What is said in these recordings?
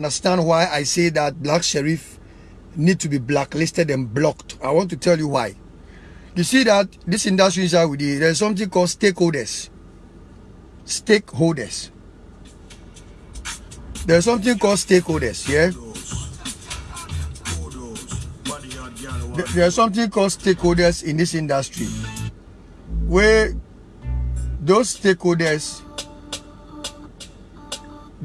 understand why I say that Black Sherif need to be blacklisted and blocked. I want to tell you why. You see that this industry inside with you, there's something called stakeholders. Stakeholders. There's something called stakeholders, yeah? There's something called stakeholders in this industry where those stakeholders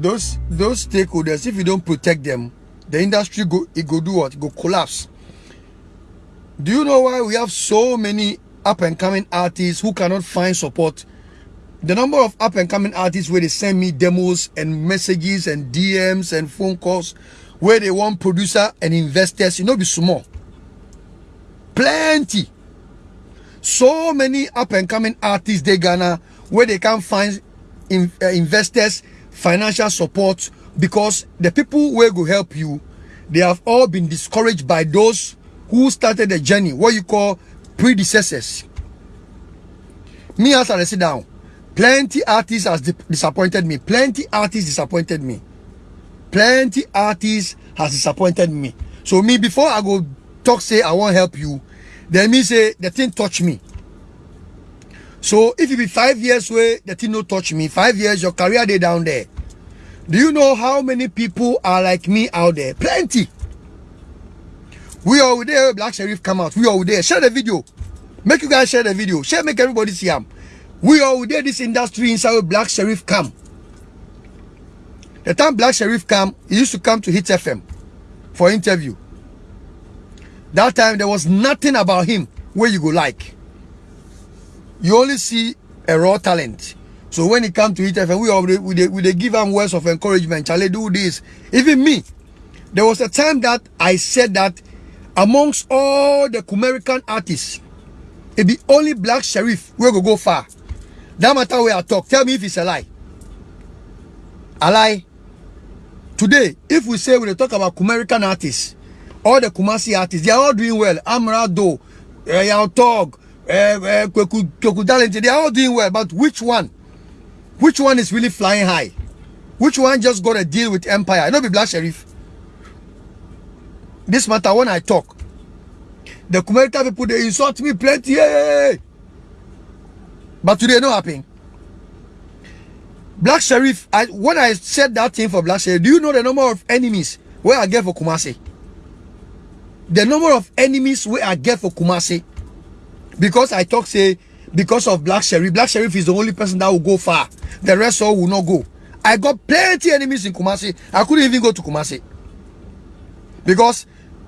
those those stakeholders, if you don't protect them, the industry go it go do what? It go collapse. Do you know why we have so many up and coming artists who cannot find support? The number of up and coming artists where they send me demos and messages and DMs and phone calls where they want producer and investors, you know, be small. Plenty. So many up and coming artists they Ghana where they can't find in, uh, investors financial support because the people who will help you, they have all been discouraged by those who started the journey, what you call predecessors. Me as I sit down, plenty artists has disappointed me. Plenty artists disappointed me. Plenty artists has disappointed me. So me, before I go talk, say I won't help you, then me say the thing touch me. So if it be five years where the thing no touch me, five years your career day down there. Do you know how many people are like me out there? Plenty. We are there, Black Sherif come out. We are there. Share the video. Make you guys share the video. Share, make everybody see him. We are there, this industry inside Black Sherif come. The time Black Sherif come, he used to come to Hit FM for interview. That time there was nothing about him where you go like you only see a raw talent. So when it comes to it, we already we they, we they give them words of encouragement. Charlie, do this. Even me, there was a time that I said that amongst all the American artists, it be only Black Sherif we go go far. That matter where I talk. Tell me if it's a lie. A lie. Today, if we say we talk about American artists, all the Kumasi artists, they are all doing well. Amerado, Yaw Tog, uh, uh, they are all doing well, but which one? Which one is really flying high? Which one just got a deal with Empire? I know be Black Sherif. This matter when I talk, the Kumerita people they insult me plenty. But today no happen. Black Sherif, I, when I said that thing for Black Sherif, do you know the number of enemies where I get for Kumasi? The number of enemies where I get for Kumasi because I talk say because of Black Sherif. Black Sherif is the only person that will go far. The rest all will not go. I got plenty enemies in Kumasi. I couldn't even go to Kumasi. Because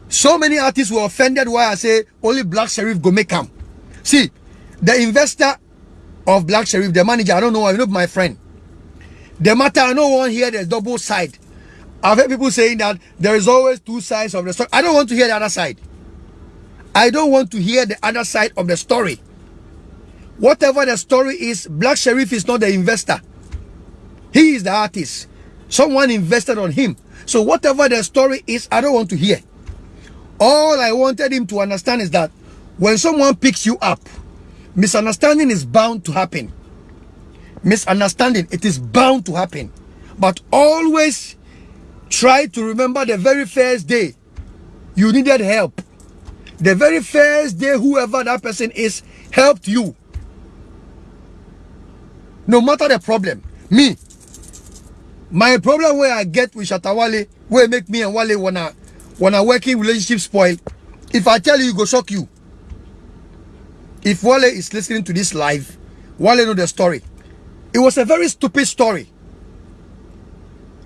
so many artists were offended why I say only Black Sherif go make come. See, the investor of Black Sherif, the manager, I don't know, I know my friend. The matter, I don't want to the double side. I've heard people saying that there is always two sides of the story. I don't want to hear the other side. I don't want to hear the other side of the story. Whatever the story is, Black Sherif is not the investor. He is the artist. Someone invested on him. So whatever the story is, I don't want to hear. All I wanted him to understand is that when someone picks you up, misunderstanding is bound to happen. Misunderstanding, it is bound to happen. But always try to remember the very first day you needed help the very first day whoever that person is helped you no matter the problem. Me. My problem where i get with Shatta Wale where make me and wale wanna wanna working relationship spoil if i tell you you go shock you. If wale is listening to this live wale know the story. It was a very stupid story.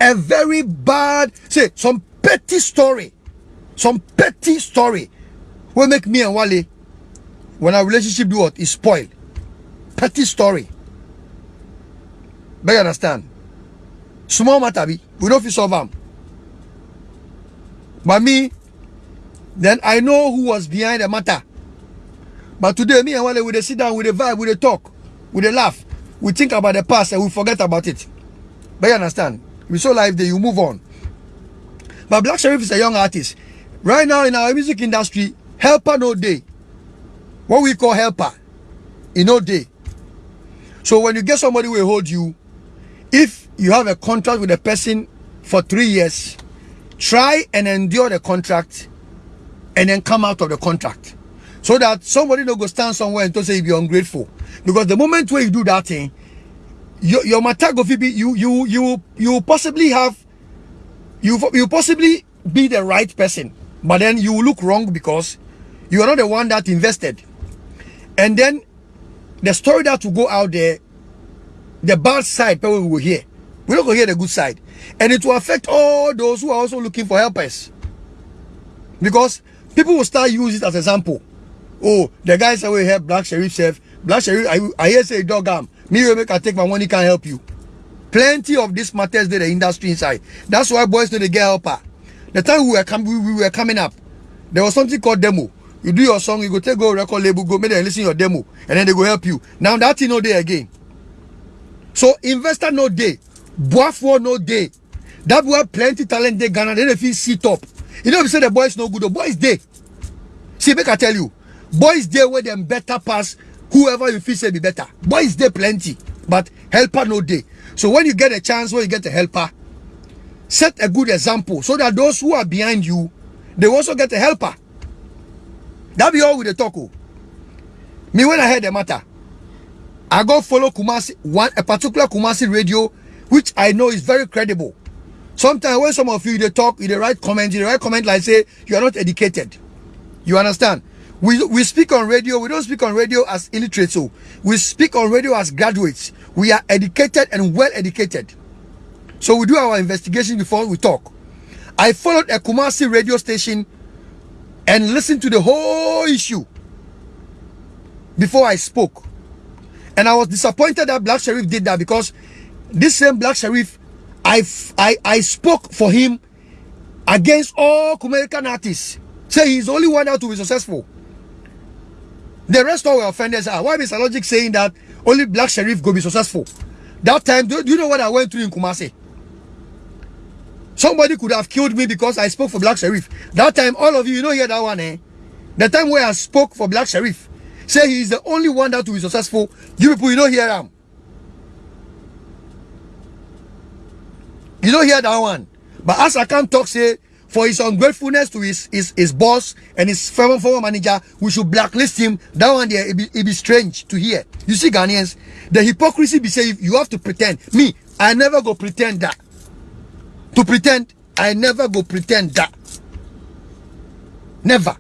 A very bad say some petty story. Some petty story what make me and Wale, when our relationship do what, is spoiled. Petty story. But you understand? Small matter, be. we don't feel solve them. But me, then I know who was behind the matter. But today, me and Wale, we sit down, with the vibe, with the talk, with the laugh. We think about the past and we forget about it. But you understand? We so live there, you move on. But Black Sherif is a young artist. Right now in our music industry, helper no day what we call helper in no day so when you get somebody will hold you if you have a contract with a person for three years try and endure the contract and then come out of the contract. So that somebody no go stand somewhere and say you be ungrateful. Because the moment where you do that thing your, your matter be you you you you possibly have you you possibly be the right person. But then you look wrong because you are not the one that invested. And then the story that will go out there the bad side people will hear. We don't go hear the good side. And it will affect all those who are also looking for helpers. Because people will start use it as example. Oh the guys say we help black sheriff chef black sheriff i, I hear say dog am. Me will make i take my money can help you. Plenty of these matters there the industry inside. That's why boys know they get helper. The time we were coming we, we were coming up there was something called demo. You do your song you go take go record label go make them listen your demo and then they go help you. Now that thing no day again so investor no day boafo no day that boy plenty talent dey. Ghana they dey fit sit up. Know if you say the boys no good the boys dey. See make i tell you boys dey wey dem better pass whoever you feel say be better. Boys dey plenty but helper no dey. So when you get a chance when you get a helper set a good example so that those who are behind you they also get a helper. That be all we dey talk o me when i heard the matter i go follow kumasi one a particular kumasi radio which i know is very credible. Sometimes when some of you dey talk you dey write comment you dey write comment like say you are not educated. You understand? We we speak on radio we don't speak on radio as illiterate so. We speak on radio as graduates. We are educated and well educated. So we do our investigation before we talk. I followed a kumasi radio station and listened to the whole issue before i spoke and i was disappointed that black sherif did that because this same black sherif i i i spoke for him against all American artists. Say he's the only one out to be successful. The rest all were offenders are why mr logic saying that only black sherif go be successful? That time do, do you know what i went through in kumasi? Somebody could have killed me because i spoke for black sherif. That time all of you you know hear that one eh? The time where i spoke for black sherif say he is the only one that will be successful. You people you don't hear him you don't hear that one. But as i can't talk say for his ungratefulness to his his, his boss and his former former manager we should blacklist him. That one there it be, it be strange to hear. You see ghanaians the hypocrisy be say you have to pretend. Me i never go pretend that. To pretend i never go pretend that. Never.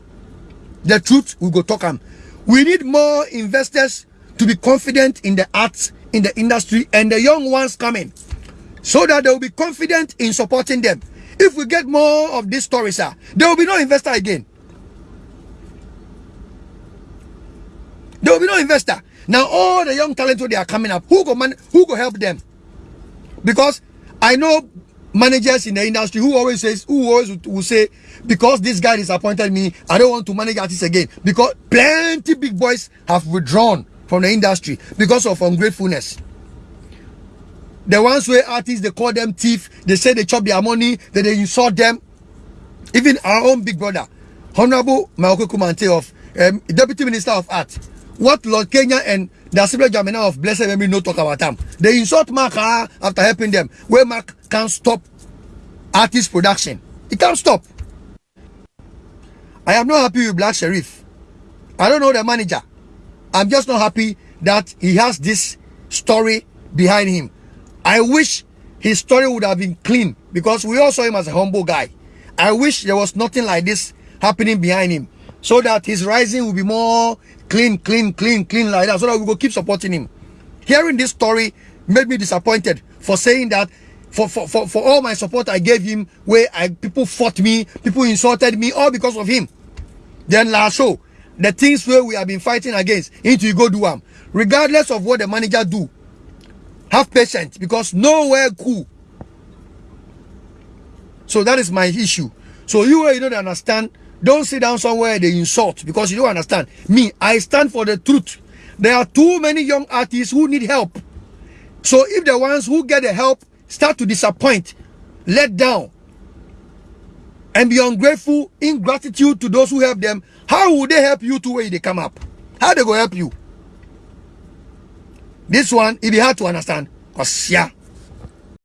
The truth we go talk am we need more investors to be confident in the arts in the industry and the young ones coming so that they will be confident in supporting them. If we get more of these stories sir, there will be no investor again. There will be no investor. Now all the young talent wey they are coming up who go man who go help them? Because i know managers in the industry who always says who always will- say because this guy disappointed me i don't want to manage artists again. Because plenty big boys have withdrawn from the industry because of ungratefulness. The ones where artists they call them thief they say they chop their money then they insult them. Even our own big brother honorable Maoko Kumante of um, deputy minister of art what lord kenya and the assembly jamina of blessed memory no talk about them. They insult mark ah, after helping them where mark can't stop artist production. He can't stop. I am not happy with black sherif i don't know the manager. I'm just not happy that he has this story behind him. I wish his story would have been clean because we all saw him as a humble guy. I wish there was nothing like this happening behind him so that his rising will be more clean clean clean clean like that so that we will keep supporting him. Hearing this story made me disappointed for saying that for for for, for all my support i gave him where i people fought me people insulted me all because of him. Then last show the things where we have been fighting against into you go do am. Regardless of what the manager do have patience because nowhere cool. So that is my issue. So you you don't understand don't sit down somewhere they insult because you don't understand me i stand for the truth there are too many young artists who need help so if the ones who get the help start to disappoint let down and be ungrateful, ingratitude to those who help them, how will they help you to where they come up? How they go help you? This one, it be hard to understand. Cause yeah,